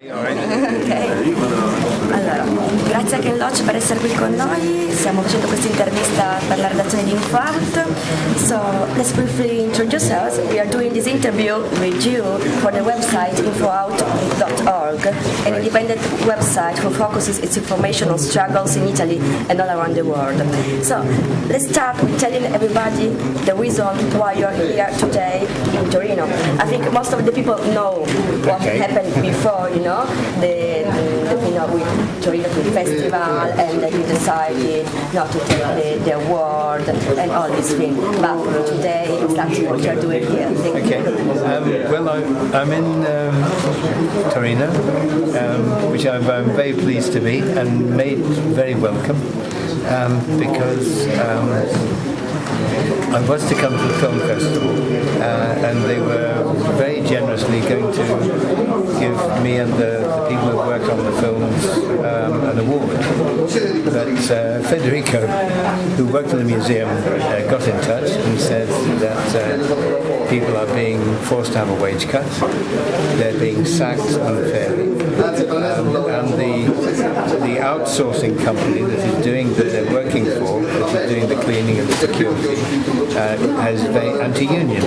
Ok, allora, grazie a Ken Loach per essere qui con noi, stiamo facendo questa intervista per la redazione di InfoAut. So, let's briefly introduce us. We are doing this interview with you for the website infoaut.org, an independent website who focuses its information on struggles in Italy and all around the world. So, let's start with telling everybody the reason why you're here today in Torino. I think most of the people know what Okay. happened before, you know, the, the you know, with Torino Film Festival, and that you decided not to take the, the award and all these things. But today, exactly what you're doing here. Thank Okay. you. Um, well, I'm, I'm in um, Torino, um, which I'm, I'm very pleased to be and made very welcome um, because um, I was to come to the film festival uh, and they were very generously going to me and the, the people who worked on the films um, an award. But uh, Federico, who worked in the museum, uh, got in touch and said that uh, people are being forced to have a wage cut, they're being sacked unfairly, um, and the, the outsourcing company that is doing the, is doing the cleaning and the security, uh, has very anti-union.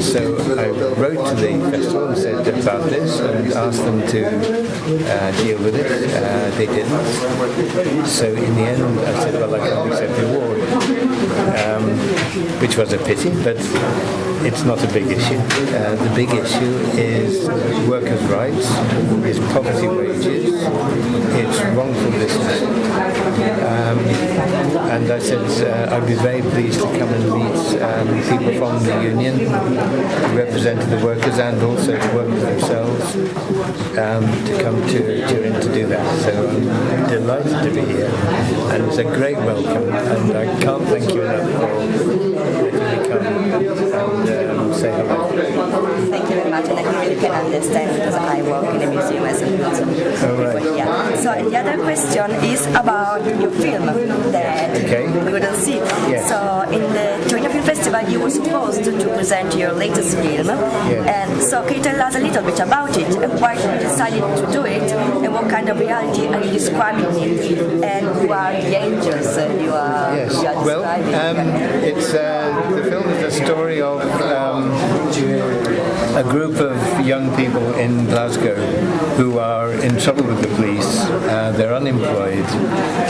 So I wrote to the festival and said about this and asked them to uh, deal with it. Uh, they didn't. So in the end, I said, well, I can't accept the award, um, which was a pity, but it's not a big issue. Uh, the big issue is workers' rights, is poverty wages, it's wrongful dismissal. And I said uh, I'd be very pleased to come and meet um, people from the union who represented the workers and also the workers themselves um, to come to Turin to do that. So I'm delighted to be here and it's a great welcome and I can't thank you enough for letting me come and um, say hello. Thank you very much, and I really can understand because I work in a museum as well. All right. Yeah. So the other question is about your film that Okay. we couldn't see. Yes. So in the Torino Film Festival, you were supposed to present your latest film, and so can you tell us a little bit about it and why you decided to do it, and what kind of reality are you describing it, and who are the angels you are, Yes. you are Well, um, it's uh, the film is a story of um, a group of young people in Glasgow who are in trouble with the police. Uh, they're unemployed,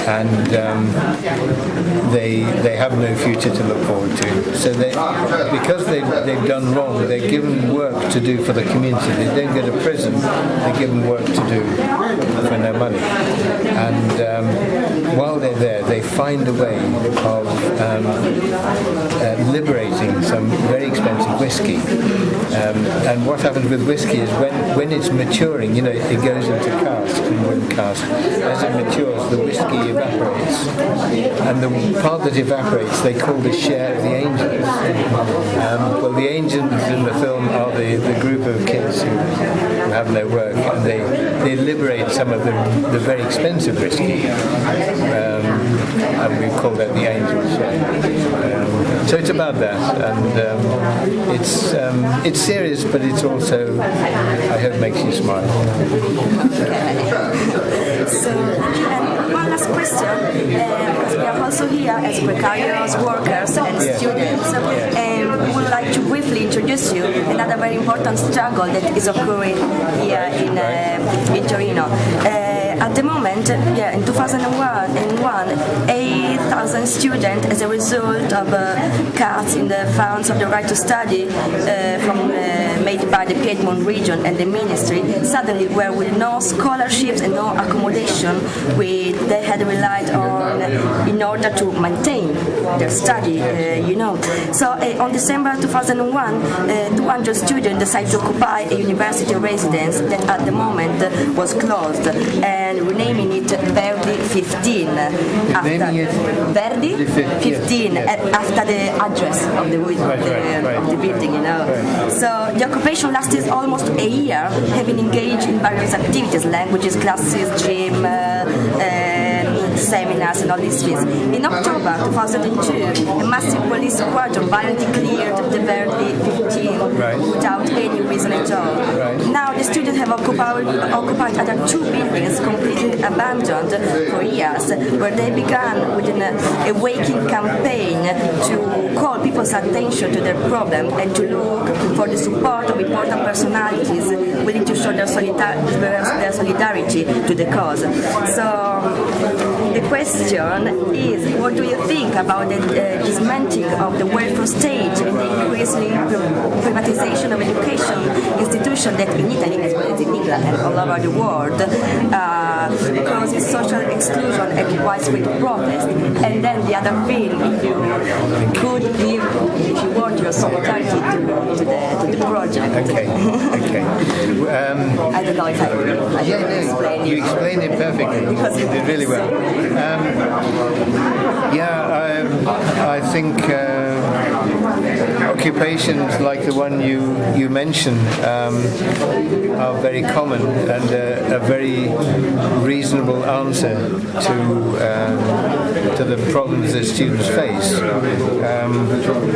and um, they they have no future to look forward to. So they, because they they've done wrong, they're given work to do for the community. They don't go to prison. They're given work to do for no money, and um, while they're there, they find a way of um, uh, liberating some very expensive whiskey. Um, and what happens with whiskey is when, when it's maturing, you know, it goes into cask and when cask. As it matures, the whiskey evaporates. And the part that evaporates, they call the share of the angels. Um, well, the angels in the film are the, the group of kids who, have no work, and they, they liberate some of the, the very expensive whiskey. Um, and we call that the angels. Um, so it's about that, and um, it's um, it's serious, but it's also I hope makes you smile. So, one last question, uh, because we are also here as precarious workers and Yeah. students, and we would like to briefly introduce you another very important struggle that is occurring here in, uh, in Torino. Uh, at the moment, yeah, in 2001, in one, 8,000 students, as a result of uh, cuts in the funds of the right to study uh, from made by the Piedmont region and the ministry, suddenly were with no scholarships and no accommodation, we, they had relied on in order to maintain their study, uh, you know. So uh, on December 2001, uh, 200 students decided to occupy a university residence that at the moment was closed and renaming it Verdi 15. After Verdi The 15 yes, yes. uh, after the address of the, of the, of the building, you know. So the occupation lasted almost a year, having engaged in various activities, languages, classes, gym, uh, and seminars and all these things. In October 2002, a massive police squadron violently cleared the Verdi 15 Right. without any reason at all. Right. Now the students have occupied, occupied other two buildings completely abandoned for years, where they began with an awakening campaign to call people's attention to their problem and to look for the support of important personalities willing to show their, solidar- their solidarity to the cause. So the question is, what do you think about the uh, dismantling of the welfare state and the increasing privatization of education institutions that in Italy, as well as in England and all over the world, uh, causes social exclusion and widespread protest? And then the other thing, if you could give, if you your solidarity to, to, the, to the project. Okay, okay. Um, I don't know if I, I yeah, no, explain you explained it perfectly. Because You did really well. Um, yeah, I, I think uh, occupations like the one you you mentioned um, are very common and uh, a very reasonable answer to um, to the problems that students face. Um,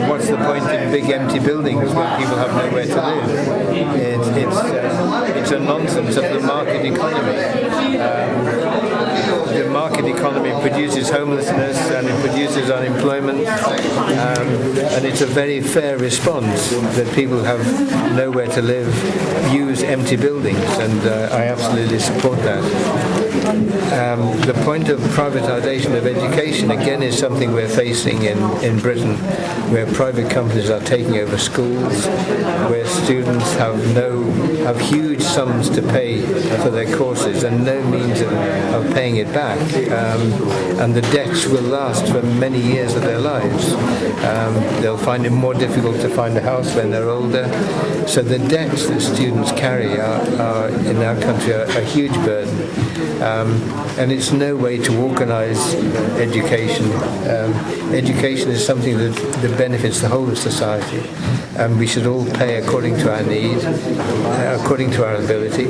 what's the point in big empty buildings when people have nowhere to live? It, it's uh, it's a nonsense of the market economy. Economy produces homelessness and it produces unemployment, um, and it's a very fair response that people have nowhere to live, use empty buildings, and uh, I absolutely support that. Um, the point of privatization of education again is something we're facing in, in Britain, where private companies are taking over schools, where students have no have huge sums to pay for their courses and no means of, of paying it back, um, and the debts will last for many years of their lives. Um, they'll find it more difficult to find a house when they're older. So the debts that students carry are, are in our country are a huge burden. Um, and it's no way to organise education. Um, education is something that, that benefits the whole of society, and we should all pay according to our need, according to our ability,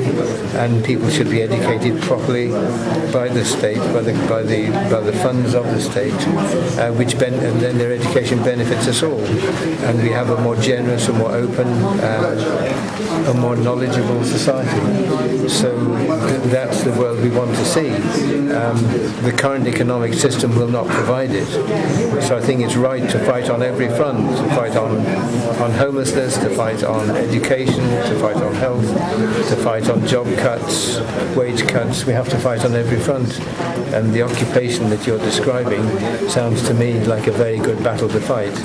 and people should be educated properly by the state, by the by the by the funds of the state, uh, which ben- and then their education benefits us all, and we have a more generous, a more open, uh, a more knowledgeable society. So th- that's the world we want to see. Um, the current economic system will not provide it. So I think it's right to fight on every front, to fight on, on homelessness, to fight on education, to fight on health, to fight on job cuts, wage cuts. We have to fight on every front. And the occupation that you're describing sounds to me like a very good battle to fight.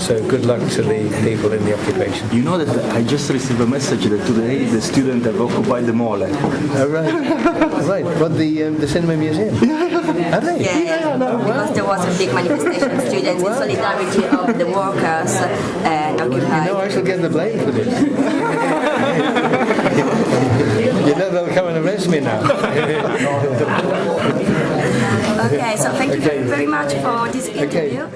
So good luck to the people in the occupation. You know that I just received a message that today the students have occupied the Mole. Oh, right. right. What, the, um, the Cinema Museum? Have they? Yeah, yeah, no, because there was a big manifestation of students in solidarity of the workers and occupied. No, I shall get the blame for this. you know they'll come and arrest me now. Okay, so thank you Okay. very much for this Okay. interview.